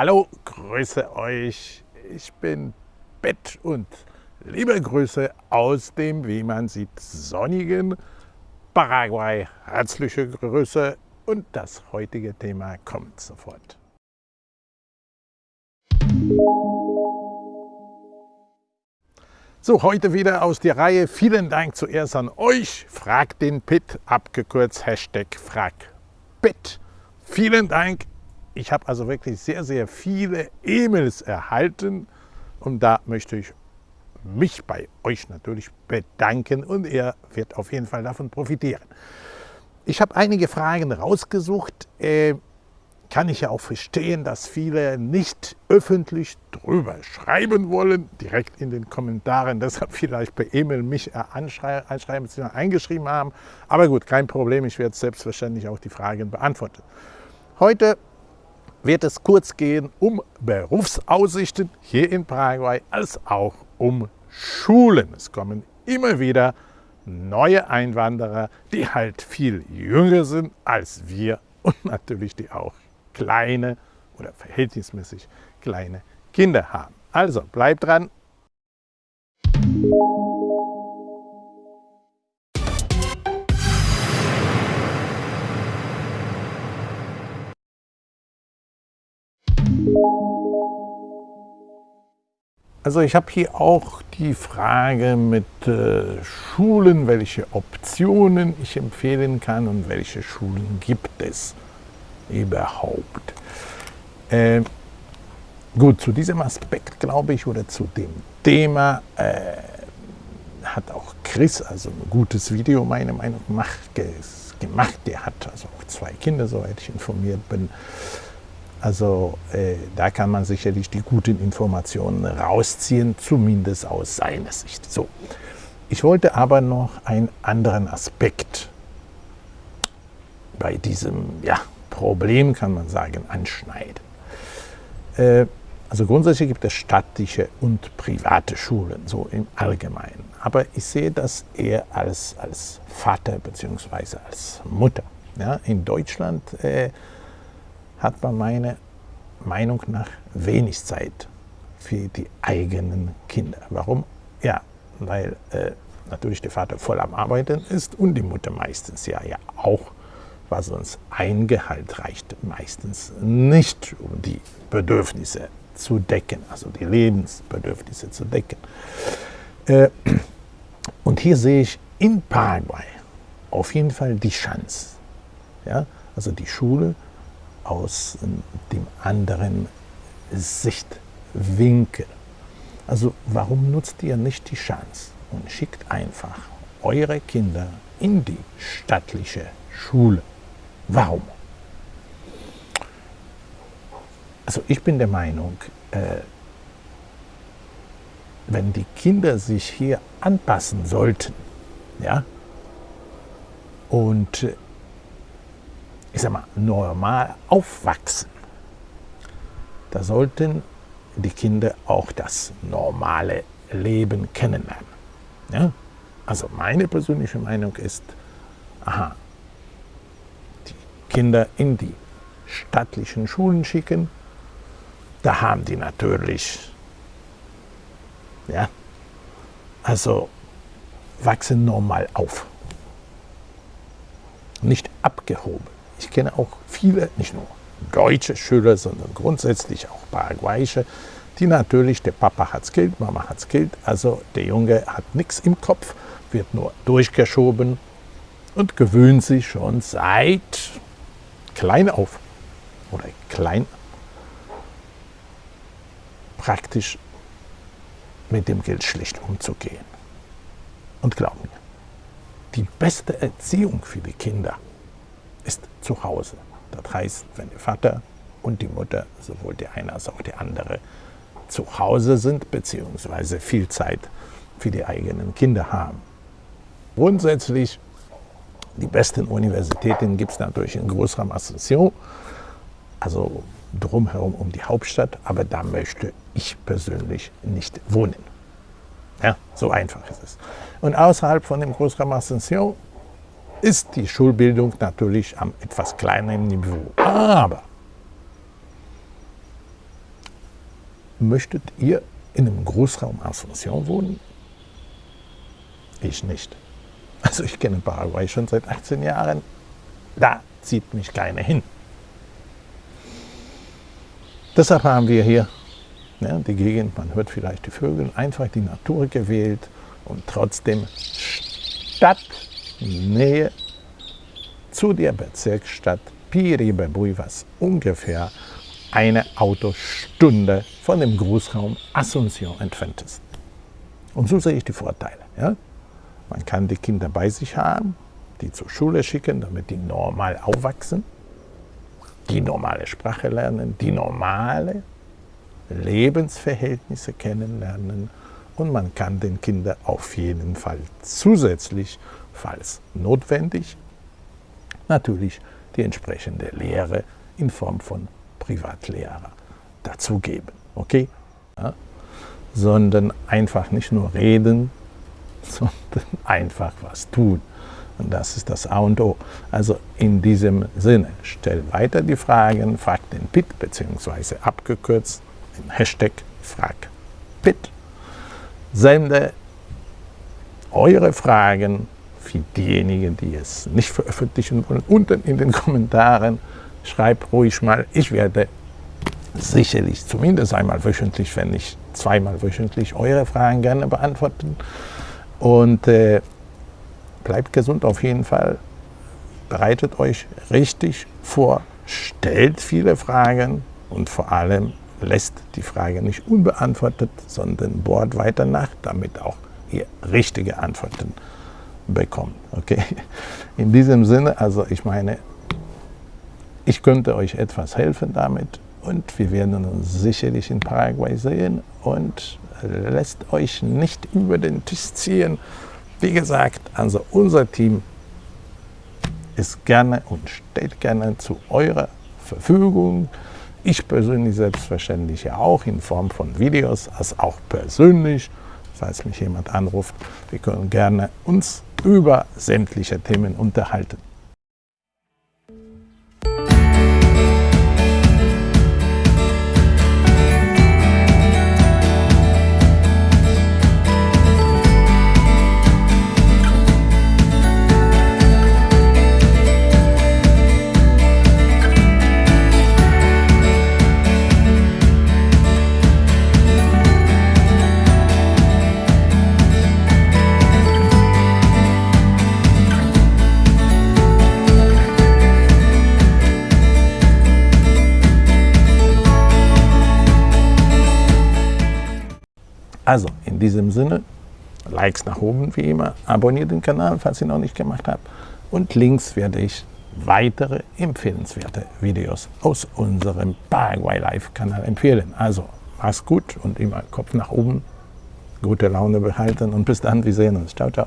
Hallo, grüße euch. Ich bin Bett und liebe Grüße aus dem, wie man sieht, sonnigen Paraguay. Herzliche Grüße und das heutige Thema kommt sofort. So, heute wieder aus der Reihe. Vielen Dank zuerst an euch. Frag den Pit, abgekürzt Hashtag FragPit. Vielen Dank. Ich habe also wirklich sehr, sehr viele E-Mails erhalten und da möchte ich mich bei euch natürlich bedanken und er wird auf jeden Fall davon profitieren. Ich habe einige Fragen rausgesucht. Äh, kann ich ja auch verstehen, dass viele nicht öffentlich drüber schreiben wollen, direkt in den Kommentaren, deshalb vielleicht per E-Mail mich anschreiben, anschreiben, eingeschrieben haben. Aber gut, kein Problem, ich werde selbstverständlich auch die Fragen beantworten. Heute wird es kurz gehen um Berufsaussichten hier in Paraguay, als auch um Schulen. Es kommen immer wieder neue Einwanderer, die halt viel jünger sind als wir und natürlich die auch kleine oder verhältnismäßig kleine Kinder haben. Also bleibt dran. Also ich habe hier auch die Frage mit äh, Schulen, welche Optionen ich empfehlen kann und welche Schulen gibt es überhaupt. Äh, gut, zu diesem Aspekt glaube ich oder zu dem Thema äh, hat auch Chris also ein gutes Video meiner Meinung nach gemacht. Der hat also auch zwei Kinder, soweit ich informiert bin. Also äh, da kann man sicherlich die guten Informationen rausziehen, zumindest aus seiner Sicht. So, ich wollte aber noch einen anderen Aspekt bei diesem ja, Problem, kann man sagen, anschneiden. Äh, also grundsätzlich gibt es staatliche und private Schulen, so im Allgemeinen. Aber ich sehe das eher als, als Vater bzw. als Mutter. Ja, in Deutschland äh, hat man meiner Meinung nach wenig Zeit für die eigenen Kinder. Warum? Ja, weil äh, natürlich der Vater voll am Arbeiten ist und die Mutter meistens ja, ja auch, was sonst ein Gehalt reicht meistens nicht, um die Bedürfnisse zu decken, also die Lebensbedürfnisse zu decken. Äh, und hier sehe ich in Paraguay auf jeden Fall die Chance. Ja? Also die Schule aus dem anderen Sichtwinkel. Also warum nutzt ihr nicht die Chance und schickt einfach eure Kinder in die staatliche Schule? Warum? Also ich bin der Meinung, äh, wenn die Kinder sich hier anpassen sollten, ja, und ich sag mal, normal aufwachsen, da sollten die Kinder auch das normale Leben kennenlernen. Ja? Also meine persönliche Meinung ist, aha, die Kinder in die staatlichen Schulen schicken, da haben die natürlich, ja, also wachsen normal auf, nicht abgehoben. Ich kenne auch viele, nicht nur deutsche Schüler, sondern grundsätzlich auch paraguayische, die natürlich, der Papa hat's Geld, Mama hat's Geld, also der Junge hat nichts im Kopf, wird nur durchgeschoben und gewöhnt sich schon seit klein auf oder klein praktisch mit dem Geld schlecht umzugehen. Und glauben mir, die beste Erziehung für die Kinder ist zu Hause. Das heißt, wenn der Vater und die Mutter, sowohl der eine als auch der andere, zu Hause sind, beziehungsweise viel Zeit für die eigenen Kinder haben. Grundsätzlich, die besten Universitäten gibt es natürlich in Großraum Asunción, also drumherum um die Hauptstadt, aber da möchte ich persönlich nicht wohnen. Ja, so einfach ist es. Und außerhalb von dem Großraum Asunción ist die Schulbildung natürlich am etwas kleineren Niveau. Aber Möchtet ihr in einem Großraum Asunción wohnen? Ich nicht. Also ich kenne Paraguay schon seit 18 Jahren. Da zieht mich keiner hin. Deshalb haben wir hier ne, die Gegend, man hört vielleicht die Vögel, einfach die Natur gewählt und trotzdem Stadtnähe zu der Bezirksstadt Piribebui, was ungefähr eine Autostunde von dem Großraum Asunción entfernt ist. Und so sehe ich die Vorteile. Ja? Man kann die Kinder bei sich haben, die zur Schule schicken, damit die normal aufwachsen, die normale Sprache lernen, die normale Lebensverhältnisse kennenlernen und man kann den Kindern auf jeden Fall zusätzlich, falls notwendig, natürlich die entsprechende Lehre in Form von Privatlehrer dazugeben. Okay? Ja? Sondern einfach nicht nur reden, sondern einfach was tun. Und das ist das A und O. Also in diesem Sinne, stell weiter die Fragen, frag den PIT, beziehungsweise abgekürzt den Hashtag FragPIT. Sende eure Fragen für diejenigen, die es nicht veröffentlichen wollen, unten in den Kommentaren. Schreibt ruhig mal, ich werde sicherlich zumindest einmal wöchentlich, wenn nicht zweimal wöchentlich, eure Fragen gerne beantworten. Und äh, bleibt gesund auf jeden Fall. Bereitet euch richtig vor, stellt viele Fragen und vor allem lässt die Frage nicht unbeantwortet, sondern bohrt weiter nach, damit auch ihr richtige Antworten bekommt. Okay? In diesem Sinne, also ich meine, ich könnte euch etwas helfen damit und wir werden uns sicherlich in Paraguay sehen und lässt euch nicht über den Tisch ziehen. Wie gesagt, also unser Team ist gerne und steht gerne zu eurer Verfügung. Ich persönlich selbstverständlich ja auch in Form von Videos, als auch persönlich, falls mich jemand anruft. Wir können gerne uns über sämtliche Themen unterhalten. Also in diesem Sinne, Likes nach oben wie immer, abonniert den Kanal, falls ihr noch nicht gemacht habt und links werde ich weitere empfehlenswerte Videos aus unserem Paraguay Live Kanal empfehlen. Also mach's gut und immer Kopf nach oben, gute Laune behalten und bis dann, wir sehen uns. Ciao, ciao.